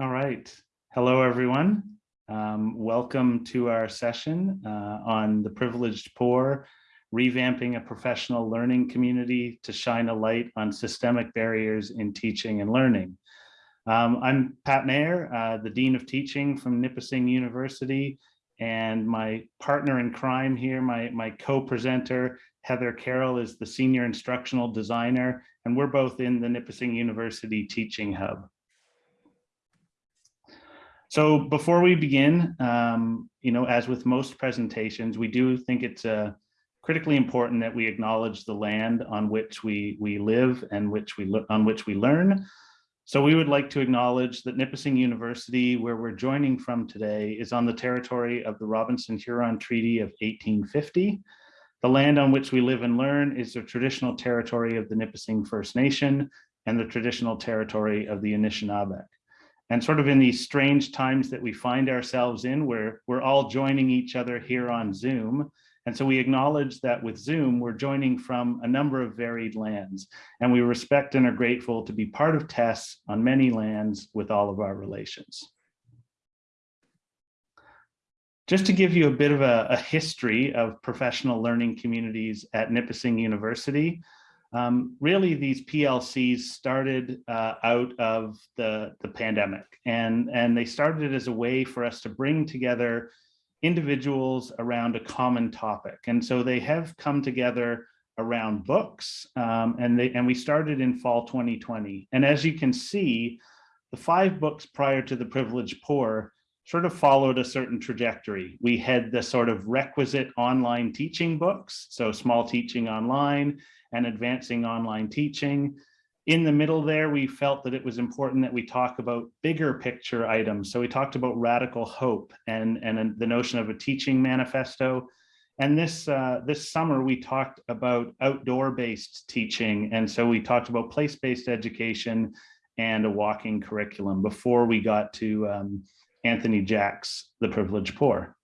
All right. Hello, everyone. Um, welcome to our session uh, on the privileged poor, revamping a professional learning community to shine a light on systemic barriers in teaching and learning. Um, I'm Pat Mayer, uh, the Dean of Teaching from Nipissing University, and my partner in crime here, my, my co-presenter, Heather Carroll, is the Senior Instructional Designer, and we're both in the Nipissing University Teaching Hub. So before we begin, um, you know, as with most presentations, we do think it's uh, critically important that we acknowledge the land on which we, we live and which we on which we learn. So we would like to acknowledge that Nipissing University, where we're joining from today, is on the territory of the Robinson-Huron Treaty of 1850. The land on which we live and learn is the traditional territory of the Nipissing First Nation and the traditional territory of the Anishinaabeg and sort of in these strange times that we find ourselves in where we're all joining each other here on Zoom. And so we acknowledge that with Zoom, we're joining from a number of varied lands, and we respect and are grateful to be part of TESS on many lands with all of our relations. Just to give you a bit of a, a history of professional learning communities at Nipissing University, um, really, these PLCs started uh, out of the, the pandemic, and, and they started as a way for us to bring together individuals around a common topic. And so they have come together around books, um, and, they, and we started in fall 2020. And as you can see, the five books prior to The Privileged Poor sort of followed a certain trajectory. We had the sort of requisite online teaching books, so small teaching online, and advancing online teaching. In the middle there, we felt that it was important that we talk about bigger picture items. So we talked about radical hope and, and the notion of a teaching manifesto. And this, uh, this summer, we talked about outdoor-based teaching. And so we talked about place-based education and a walking curriculum before we got to um, Anthony Jack's The Privileged Poor.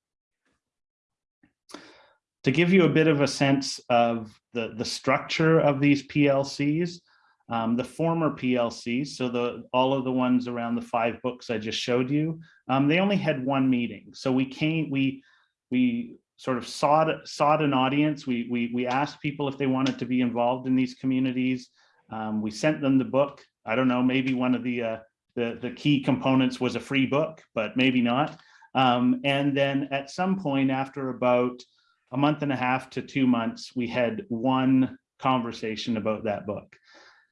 To give you a bit of a sense of the, the structure of these PLCs, um, the former PLCs, so the all of the ones around the five books I just showed you, um, they only had one meeting. So we came, we we sort of sought sought an audience. We we we asked people if they wanted to be involved in these communities. Um, we sent them the book. I don't know, maybe one of the uh, the the key components was a free book, but maybe not. Um, and then at some point after about a month and a half to two months, we had one conversation about that book.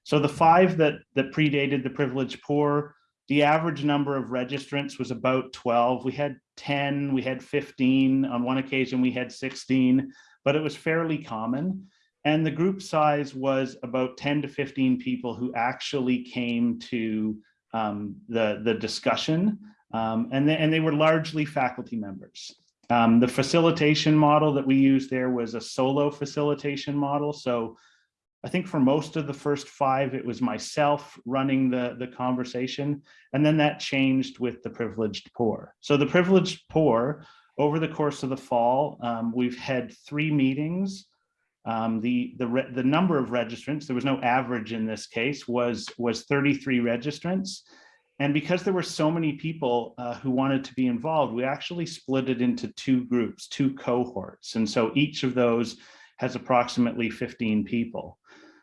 So the five that, that predated the privileged poor, the average number of registrants was about 12. We had 10, we had 15, on one occasion we had 16, but it was fairly common. And the group size was about 10 to 15 people who actually came to um, the, the discussion. Um, and, and they were largely faculty members. Um, the facilitation model that we used there was a solo facilitation model. So I think for most of the first five, it was myself running the, the conversation. And then that changed with the privileged poor. So the privileged poor, over the course of the fall, um, we've had three meetings. Um, the, the, the number of registrants, there was no average in this case, was, was 33 registrants. And because there were so many people uh, who wanted to be involved, we actually split it into two groups, two cohorts. And so each of those has approximately 15 people.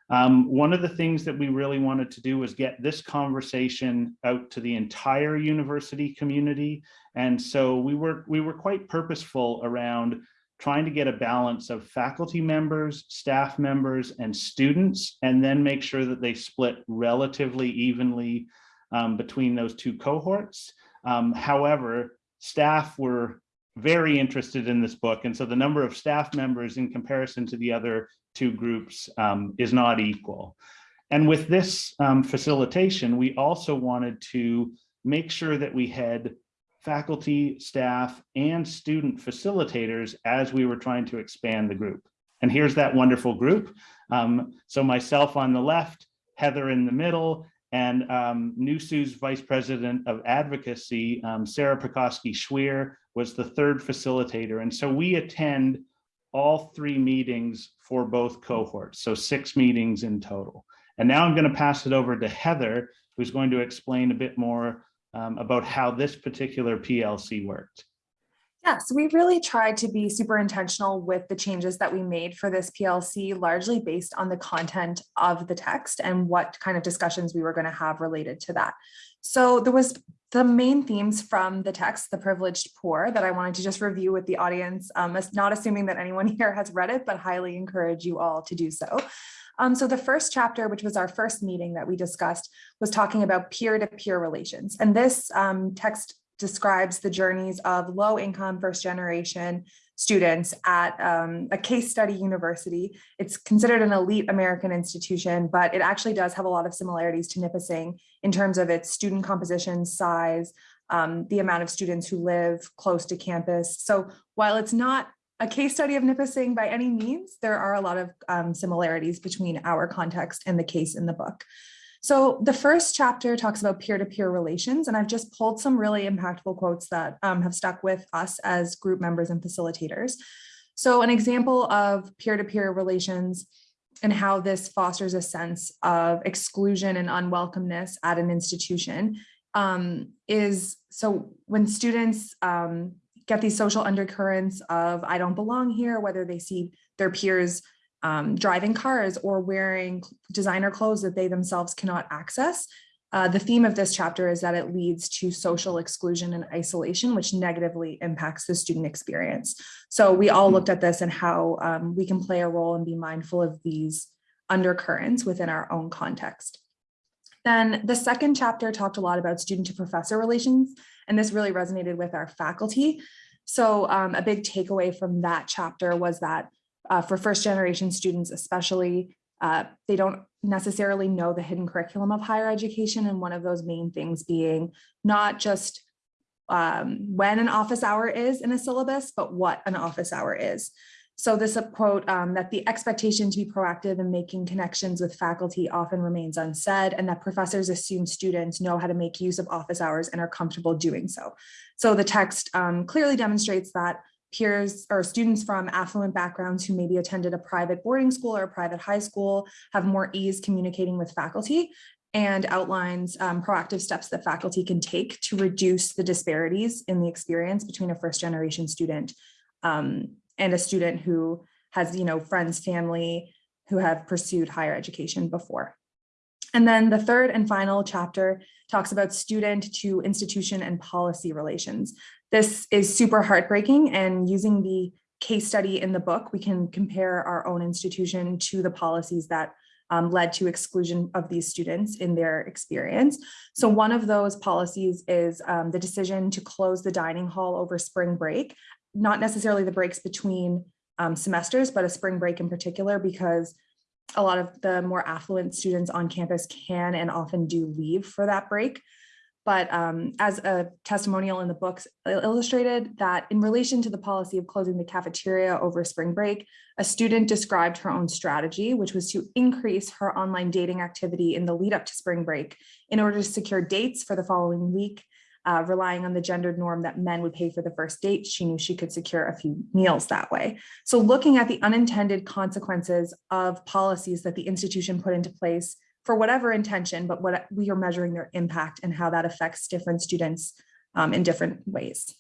Um, one of the things that we really wanted to do was get this conversation out to the entire university community. And so we were, we were quite purposeful around trying to get a balance of faculty members, staff members, and students, and then make sure that they split relatively evenly um, between those two cohorts. Um, however, staff were very interested in this book. And so the number of staff members in comparison to the other two groups um, is not equal. And with this um, facilitation, we also wanted to make sure that we had faculty, staff, and student facilitators as we were trying to expand the group. And here's that wonderful group. Um, so myself on the left, Heather in the middle, and um, NUSU's Vice President of Advocacy, um, Sarah Pekoski Schweer, was the third facilitator. And so we attend all three meetings for both cohorts, so six meetings in total. And now I'm going to pass it over to Heather, who's going to explain a bit more um, about how this particular PLC worked. Yeah, so we really tried to be super intentional with the changes that we made for this PLC, largely based on the content of the text and what kind of discussions we were going to have related to that. So there was the main themes from the text, The Privileged Poor, that I wanted to just review with the audience, um, not assuming that anyone here has read it, but highly encourage you all to do so. Um, so the first chapter, which was our first meeting that we discussed, was talking about peer-to-peer -peer relations. And this um, text describes the journeys of low income first generation students at um, a case study university. It's considered an elite American institution, but it actually does have a lot of similarities to Nipissing in terms of its student composition, size, um, the amount of students who live close to campus. So while it's not a case study of Nipissing by any means, there are a lot of um, similarities between our context and the case in the book. So the first chapter talks about peer-to-peer -peer relations, and I've just pulled some really impactful quotes that um, have stuck with us as group members and facilitators. So an example of peer-to-peer -peer relations and how this fosters a sense of exclusion and unwelcomeness at an institution um, is, so when students um, get these social undercurrents of I don't belong here, whether they see their peers um, driving cars or wearing designer clothes that they themselves cannot access. Uh, the theme of this chapter is that it leads to social exclusion and isolation, which negatively impacts the student experience. So we all looked at this and how um, we can play a role and be mindful of these undercurrents within our own context. Then the second chapter talked a lot about student to professor relations, and this really resonated with our faculty. So um, a big takeaway from that chapter was that uh, for first generation students, especially, uh, they don't necessarily know the hidden curriculum of higher education. And one of those main things being not just um, when an office hour is in a syllabus, but what an office hour is. So this quote um, that the expectation to be proactive in making connections with faculty often remains unsaid and that professors assume students know how to make use of office hours and are comfortable doing so. So the text um, clearly demonstrates that peers or students from affluent backgrounds who maybe attended a private boarding school or a private high school have more ease communicating with faculty and outlines um, proactive steps that faculty can take to reduce the disparities in the experience between a first generation student um, and a student who has you know friends family who have pursued higher education before and then the third and final chapter talks about student to institution and policy relations. This is super heartbreaking and using the case study in the book, we can compare our own institution to the policies that um, led to exclusion of these students in their experience. So one of those policies is um, the decision to close the dining hall over spring break, not necessarily the breaks between um, semesters, but a spring break in particular, because a lot of the more affluent students on campus can and often do leave for that break. But um, as a testimonial in the books illustrated that in relation to the policy of closing the cafeteria over spring break, a student described her own strategy, which was to increase her online dating activity in the lead up to spring break in order to secure dates for the following week uh, relying on the gendered norm that men would pay for the first date, she knew she could secure a few meals that way. So looking at the unintended consequences of policies that the institution put into place for whatever intention, but what we are measuring their impact and how that affects different students um, in different ways.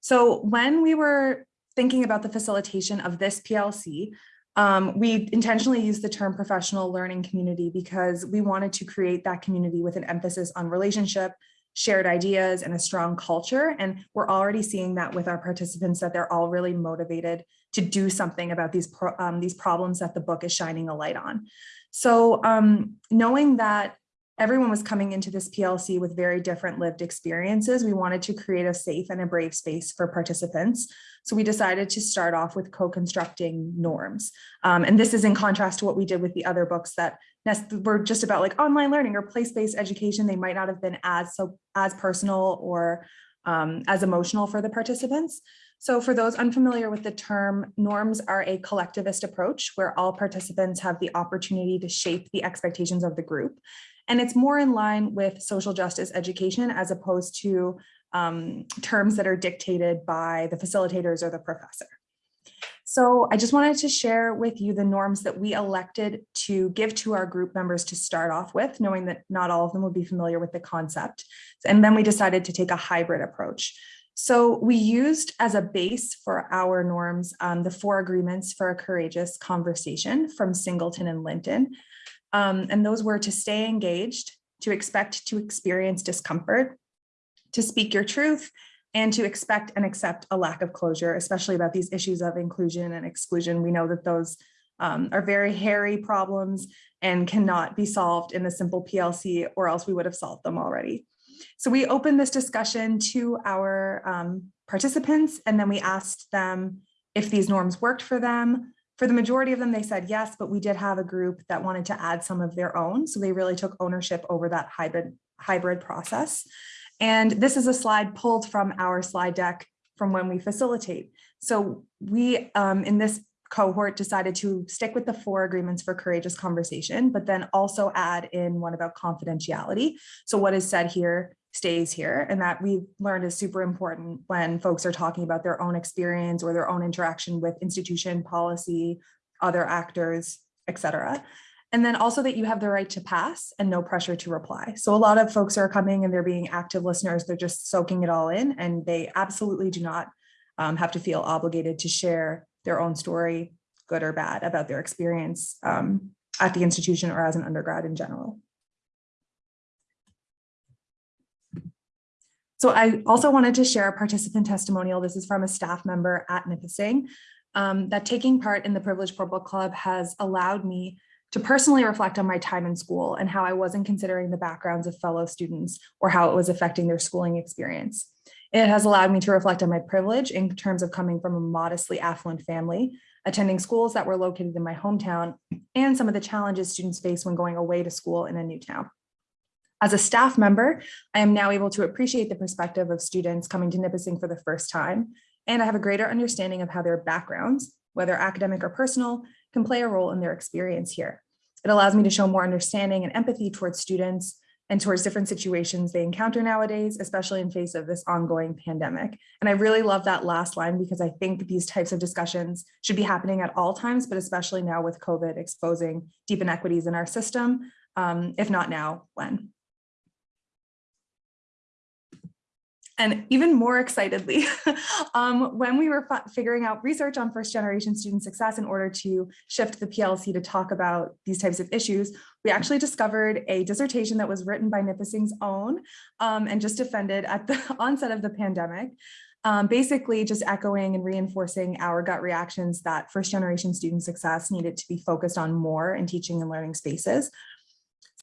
So when we were thinking about the facilitation of this PLC, um, we intentionally used the term professional learning community because we wanted to create that community with an emphasis on relationship, shared ideas, and a strong culture. And we're already seeing that with our participants that they're all really motivated to do something about these, pro um, these problems that the book is shining a light on. So um, knowing that everyone was coming into this PLC with very different lived experiences. We wanted to create a safe and a brave space for participants. So we decided to start off with co-constructing norms. Um, and this is in contrast to what we did with the other books that were just about like online learning or place-based education. They might not have been as so as personal or um, as emotional for the participants. So for those unfamiliar with the term, norms are a collectivist approach where all participants have the opportunity to shape the expectations of the group. And it's more in line with social justice education as opposed to um, terms that are dictated by the facilitators or the professor. So I just wanted to share with you the norms that we elected to give to our group members to start off with, knowing that not all of them would be familiar with the concept. And then we decided to take a hybrid approach. So we used as a base for our norms um, the four agreements for a courageous conversation from Singleton and Linton. Um, and those were to stay engaged, to expect to experience discomfort, to speak your truth, and to expect and accept a lack of closure, especially about these issues of inclusion and exclusion. We know that those um, are very hairy problems and cannot be solved in a simple PLC or else we would have solved them already. So we opened this discussion to our um, participants and then we asked them if these norms worked for them. For the majority of them, they said yes, but we did have a group that wanted to add some of their own. So they really took ownership over that hybrid, hybrid process. And this is a slide pulled from our slide deck from when we facilitate. So we, um, in this cohort, decided to stick with the four agreements for courageous conversation, but then also add in one about confidentiality. So what is said here stays here and that we've learned is super important when folks are talking about their own experience or their own interaction with institution policy, other actors, etc. And then also that you have the right to pass and no pressure to reply. So a lot of folks are coming and they're being active listeners. They're just soaking it all in and they absolutely do not um, have to feel obligated to share their own story, good or bad, about their experience um, at the institution or as an undergrad in general. So I also wanted to share a participant testimonial. This is from a staff member at Nipissing. Um, that taking part in the Privileged Poor Book Club has allowed me to personally reflect on my time in school and how I wasn't considering the backgrounds of fellow students or how it was affecting their schooling experience. It has allowed me to reflect on my privilege in terms of coming from a modestly affluent family, attending schools that were located in my hometown, and some of the challenges students face when going away to school in a new town. As a staff member, I am now able to appreciate the perspective of students coming to Nipissing for the first time, and I have a greater understanding of how their backgrounds, whether academic or personal, can play a role in their experience here. It allows me to show more understanding and empathy towards students and towards different situations they encounter nowadays, especially in face of this ongoing pandemic. And I really love that last line because I think these types of discussions should be happening at all times, but especially now with COVID exposing deep inequities in our system, um, if not now, when? And even more excitedly, um, when we were figuring out research on first generation student success in order to shift the PLC to talk about these types of issues, we actually discovered a dissertation that was written by Nipissing's own um, and just defended at the onset of the pandemic. Um, basically just echoing and reinforcing our gut reactions that first generation student success needed to be focused on more in teaching and learning spaces.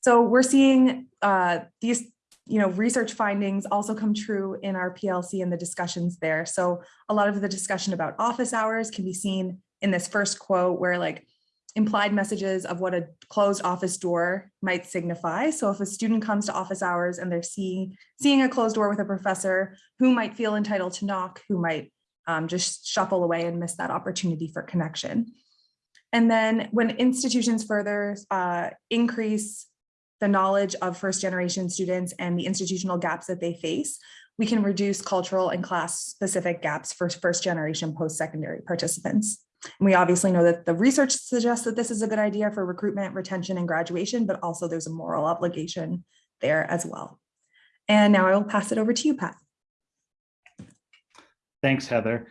So we're seeing uh, these you know, research findings also come true in our PLC and the discussions there. So a lot of the discussion about office hours can be seen in this first quote where like implied messages of what a closed office door might signify. So if a student comes to office hours and they're seeing, seeing a closed door with a professor who might feel entitled to knock, who might um, just shuffle away and miss that opportunity for connection. And then when institutions further uh, increase the knowledge of first generation students and the institutional gaps that they face, we can reduce cultural and class specific gaps for first generation post-secondary participants. And we obviously know that the research suggests that this is a good idea for recruitment, retention, and graduation, but also there's a moral obligation there as well. And now I will pass it over to you, Pat. Thanks, Heather.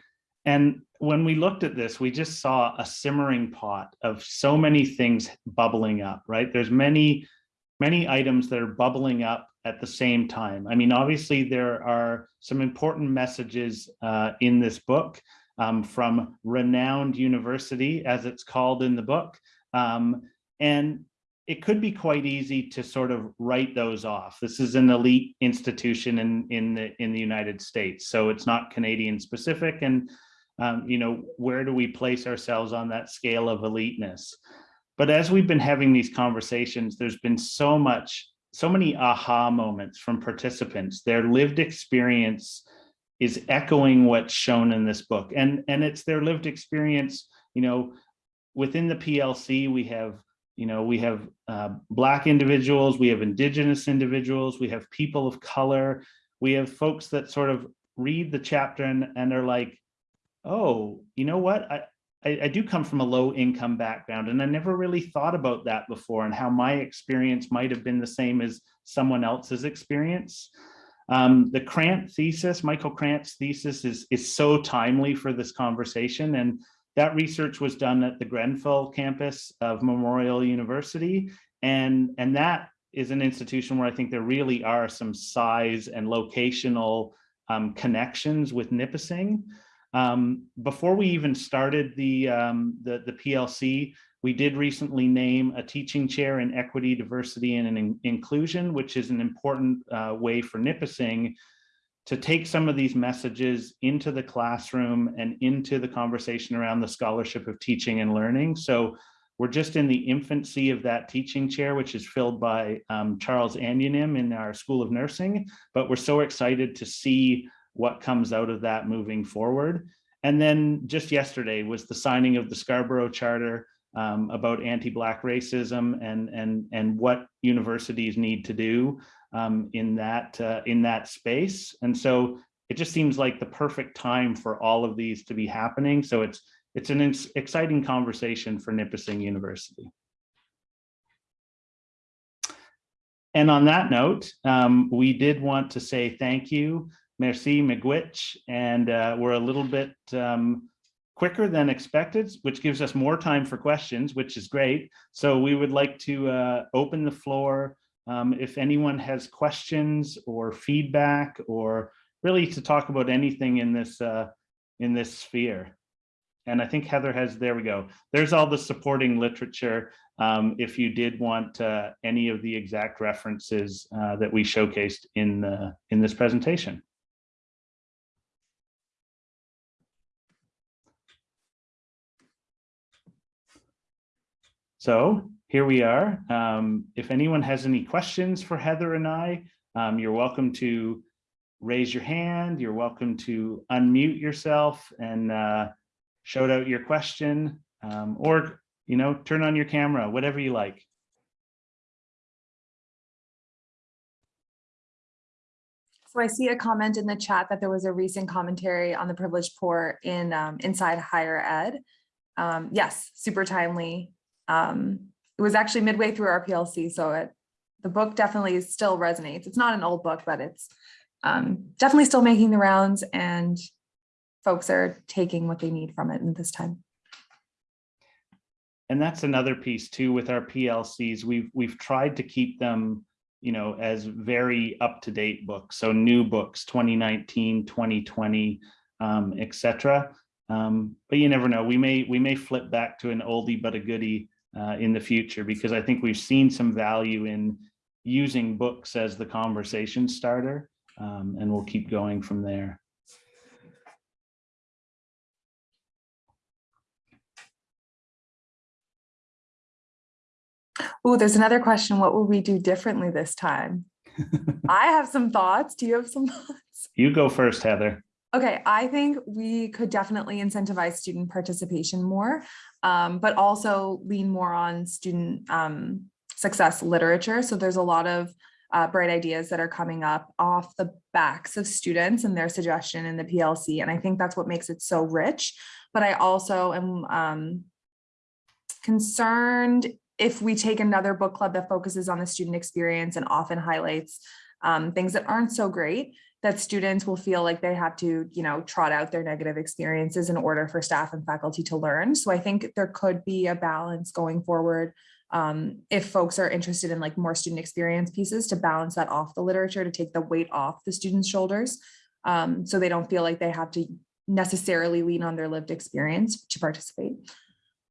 And when we looked at this, we just saw a simmering pot of so many things bubbling up, right? There's many many items that are bubbling up at the same time. I mean, obviously there are some important messages uh, in this book um, from renowned university, as it's called in the book. Um, and it could be quite easy to sort of write those off. This is an elite institution in, in, the, in the United States, so it's not Canadian specific. And, um, you know, where do we place ourselves on that scale of eliteness? But as we've been having these conversations, there's been so much, so many aha moments from participants. Their lived experience is echoing what's shown in this book. And, and it's their lived experience, you know, within the PLC, we have, you know, we have uh, Black individuals, we have Indigenous individuals, we have people of color, we have folks that sort of read the chapter and, and are like, oh, you know what, I, I, I do come from a low income background and I never really thought about that before and how my experience might have been the same as someone else's experience. Um, the Krant thesis, Michael Krant's thesis is, is so timely for this conversation. And that research was done at the Grenfell campus of Memorial University. And, and that is an institution where I think there really are some size and locational um, connections with Nipissing. Um, before we even started the, um, the, the PLC, we did recently name a teaching chair in equity, diversity, and in inclusion, which is an important uh, way for Nipissing to take some of these messages into the classroom and into the conversation around the scholarship of teaching and learning. So we're just in the infancy of that teaching chair, which is filled by um, Charles Anyanim in our School of Nursing, but we're so excited to see what comes out of that moving forward. And then just yesterday was the signing of the Scarborough Charter um, about anti-Black racism and, and, and what universities need to do um, in, that, uh, in that space. And so it just seems like the perfect time for all of these to be happening. So it's, it's an exciting conversation for Nipissing University. And on that note, um, we did want to say thank you merci, miigwech, and uh, we're a little bit um, quicker than expected, which gives us more time for questions, which is great. So we would like to uh, open the floor. Um, if anyone has questions or feedback or really to talk about anything in this uh, in this sphere. And I think Heather has, there we go. There's all the supporting literature. Um, if you did want uh, any of the exact references uh, that we showcased in, the, in this presentation. So here we are. Um, if anyone has any questions for Heather and I, um, you're welcome to raise your hand. You're welcome to unmute yourself and uh, shout out your question um, or, you know, turn on your camera, whatever you like. So I see a comment in the chat that there was a recent commentary on the privileged poor in um, inside higher ed. Um, yes, super timely. Um, it was actually midway through our PLC, so it, the book definitely still resonates. It's not an old book, but it's um, definitely still making the rounds and folks are taking what they need from it in this time. And that's another piece too with our PLCs. We've we've tried to keep them, you know, as very up-to-date books. So new books, 2019, 2020, um, etc. Um, but you never know. We may we may flip back to an oldie but a goodie uh, in the future because I think we've seen some value in using books as the conversation starter um, and we'll keep going from there. Oh, there's another question. What will we do differently this time? I have some thoughts. Do you have some thoughts? You go first, Heather. Okay, I think we could definitely incentivize student participation more, um, but also lean more on student um, success literature. So there's a lot of uh, bright ideas that are coming up off the backs of students and their suggestion in the PLC. And I think that's what makes it so rich. But I also am um, concerned if we take another book club that focuses on the student experience and often highlights um, things that aren't so great, that students will feel like they have to, you know, trot out their negative experiences in order for staff and faculty to learn. So I think there could be a balance going forward um, if folks are interested in like more student experience pieces to balance that off the literature to take the weight off the students' shoulders um, so they don't feel like they have to necessarily lean on their lived experience to participate.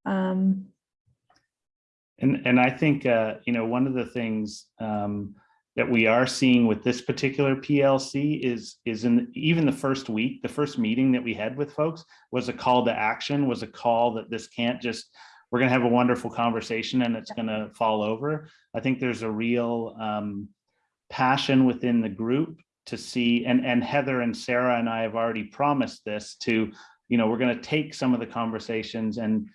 Um, and, and I think, uh, you know, one of the things um, that we are seeing with this particular PLC is is in even the first week, the first meeting that we had with folks was a call to action, was a call that this can't just, we're gonna have a wonderful conversation and it's gonna fall over. I think there's a real um, passion within the group to see, and, and Heather and Sarah and I have already promised this to, you know, we're gonna take some of the conversations and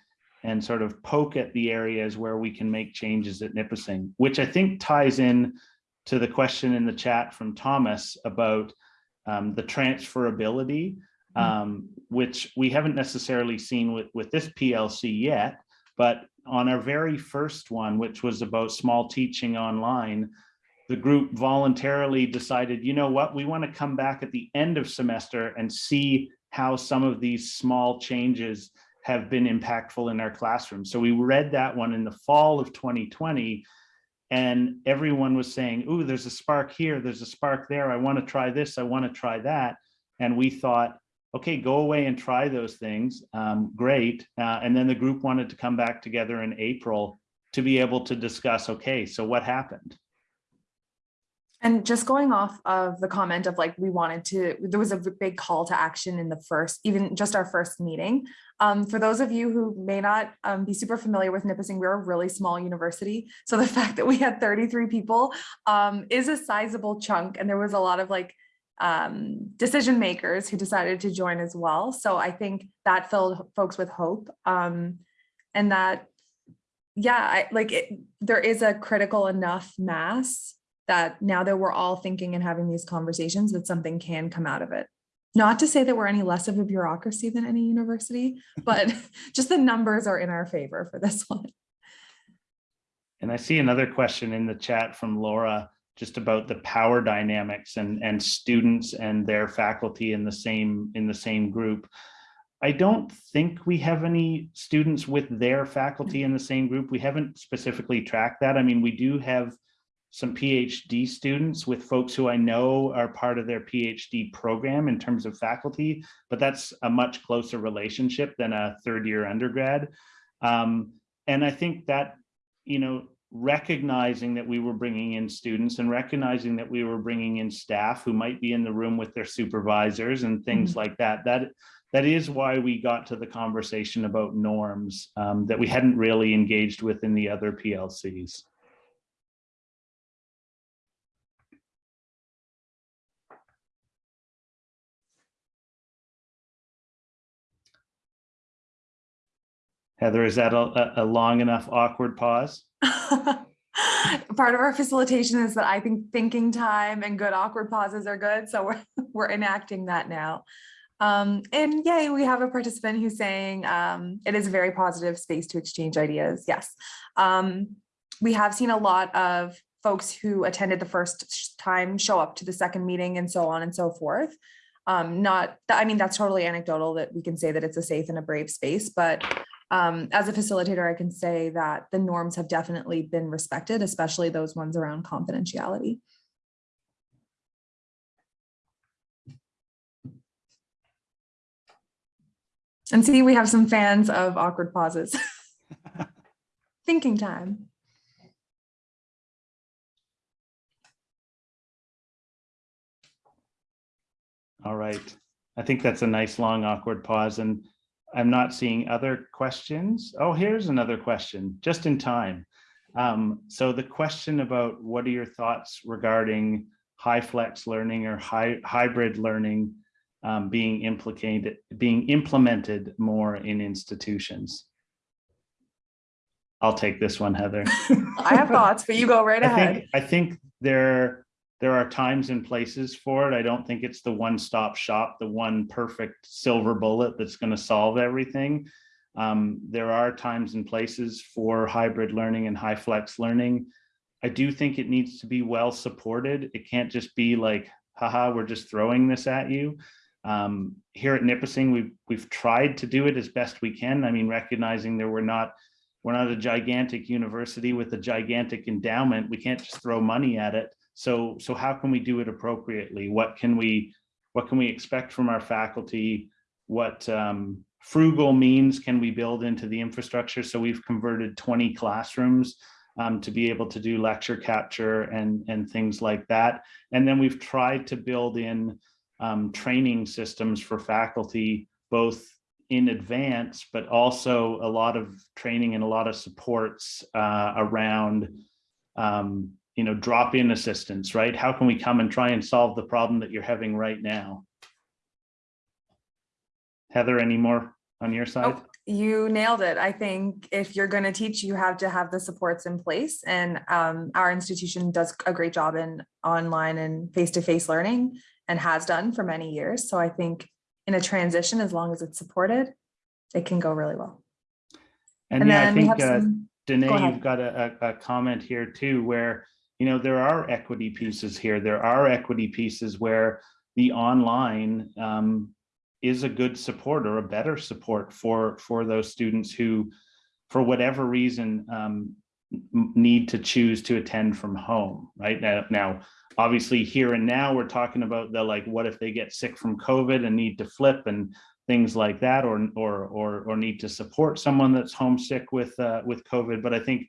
and sort of poke at the areas where we can make changes at Nipissing, which I think ties in to the question in the chat from Thomas about um, the transferability um, which we haven't necessarily seen with, with this PLC yet, but on our very first one, which was about small teaching online, the group voluntarily decided, you know what, we want to come back at the end of semester and see how some of these small changes have been impactful in our classroom. So we read that one in the fall of 2020 and everyone was saying, ooh, there's a spark here, there's a spark there, I want to try this, I want to try that. And we thought, okay, go away and try those things, um, great. Uh, and then the group wanted to come back together in April to be able to discuss, okay, so what happened? And just going off of the comment of like, we wanted to, there was a big call to action in the first, even just our first meeting. Um, for those of you who may not um, be super familiar with Nipissing, we're a really small university. So the fact that we had 33 people um, is a sizable chunk. And there was a lot of like um, decision makers who decided to join as well. So I think that filled folks with hope. Um, and that, yeah, I, like it, there is a critical enough mass that now that we're all thinking and having these conversations that something can come out of it. Not to say that we're any less of a bureaucracy than any university, but just the numbers are in our favor for this one. And I see another question in the chat from Laura, just about the power dynamics and, and students and their faculty in the same in the same group. I don't think we have any students with their faculty in the same group. We haven't specifically tracked that. I mean, we do have some PhD students with folks who I know are part of their PhD program in terms of faculty, but that's a much closer relationship than a third year undergrad. Um, and I think that, you know, recognizing that we were bringing in students and recognizing that we were bringing in staff who might be in the room with their supervisors and things mm -hmm. like that, that that is why we got to the conversation about norms um, that we hadn't really engaged with in the other PLCs. Heather, is that a, a long enough awkward pause? Part of our facilitation is that I think thinking time and good awkward pauses are good. So we're, we're enacting that now. Um, and yay, we have a participant who's saying um, it is a very positive space to exchange ideas. Yes. Um, we have seen a lot of folks who attended the first time show up to the second meeting and so on and so forth. Um, not, I mean, that's totally anecdotal that we can say that it's a safe and a brave space, but um, as a facilitator, I can say that the norms have definitely been respected, especially those ones around confidentiality. And see, we have some fans of awkward pauses. Thinking time. All right. I think that's a nice long awkward pause. And I'm not seeing other questions. Oh, here's another question, just in time. Um, so the question about what are your thoughts regarding HyFlex learning or high, hybrid learning um, being implicated, being implemented more in institutions? I'll take this one, Heather. I have thoughts, but you go right I ahead. Think, I think there there are times and places for it. I don't think it's the one-stop shop, the one perfect silver bullet that's going to solve everything. Um, there are times and places for hybrid learning and HyFlex learning. I do think it needs to be well supported. It can't just be like, haha, we're just throwing this at you. Um, here at Nipissing, we've, we've tried to do it as best we can. I mean, recognizing that we're not, we're not a gigantic university with a gigantic endowment. We can't just throw money at it. So, so how can we do it appropriately? What can we, what can we expect from our faculty? What um, frugal means can we build into the infrastructure? So we've converted 20 classrooms um, to be able to do lecture capture and, and things like that. And then we've tried to build in um, training systems for faculty, both in advance, but also a lot of training and a lot of supports uh, around um, you know, drop in assistance, right? How can we come and try and solve the problem that you're having right now? Heather, any more on your side? Oh, you nailed it. I think if you're going to teach, you have to have the supports in place. And um, our institution does a great job in online and face-to-face -face learning and has done for many years. So I think in a transition, as long as it's supported, it can go really well. And And yeah, I think, uh, some, Danae, ahead. you've got a, a comment here too, where, you know, there are equity pieces here. There are equity pieces where the online um, is a good support or a better support for, for those students who, for whatever reason, um, need to choose to attend from home, right? Now, now, obviously here and now, we're talking about the like, what if they get sick from COVID and need to flip and things like that, or, or, or, or need to support someone that's homesick with, uh, with COVID. But I think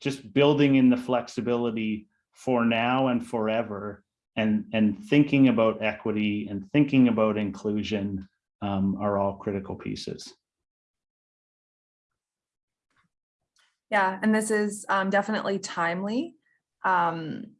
just building in the flexibility for now and forever and, and thinking about equity and thinking about inclusion um, are all critical pieces. yeah, and this is um, definitely timely. Um,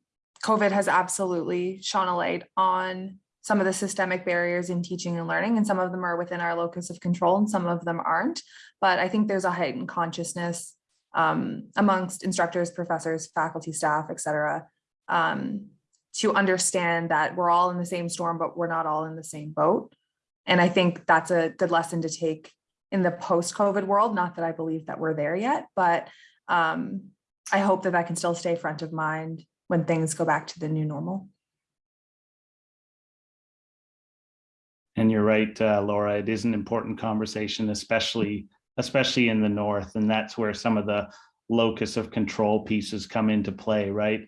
COVID has absolutely shone a light on some of the systemic barriers in teaching and learning, and some of them are within our locus of control and some of them aren't. But I think there's a heightened consciousness um, amongst instructors, professors, faculty, staff, et cetera, um, to understand that we're all in the same storm, but we're not all in the same boat. And I think that's a good lesson to take in the post-COVID world. Not that I believe that we're there yet, but um, I hope that that can still stay front of mind when things go back to the new normal. And you're right, uh, Laura, it is an important conversation, especially, especially in the north. And that's where some of the locus of control pieces come into play, right?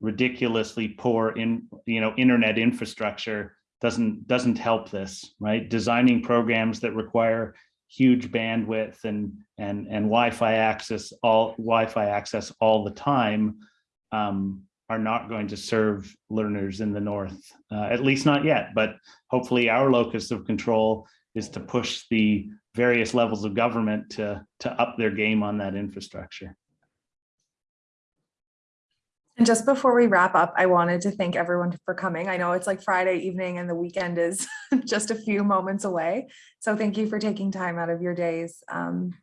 Ridiculously poor in, you know, internet infrastructure doesn't, doesn't help this, right? Designing programs that require huge bandwidth and, and, and Wi-Fi access, all Wi-Fi access all the time um, are not going to serve learners in the north, uh, at least not yet, but hopefully our locus of control is to push the various levels of government to, to up their game on that infrastructure. And just before we wrap up, I wanted to thank everyone for coming. I know it's like Friday evening and the weekend is just a few moments away. So thank you for taking time out of your days. Um,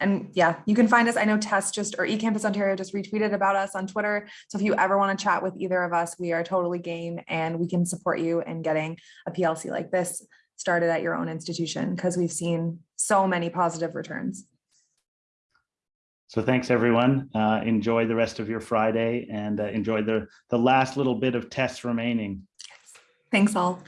and yeah, you can find us. I know Tess just or eCampus Ontario just retweeted about us on Twitter. So if you ever want to chat with either of us, we are totally game and we can support you in getting a PLC like this started at your own institution because we've seen so many positive returns. So thanks, everyone. Uh, enjoy the rest of your Friday and uh, enjoy the, the last little bit of tests remaining. Thanks all.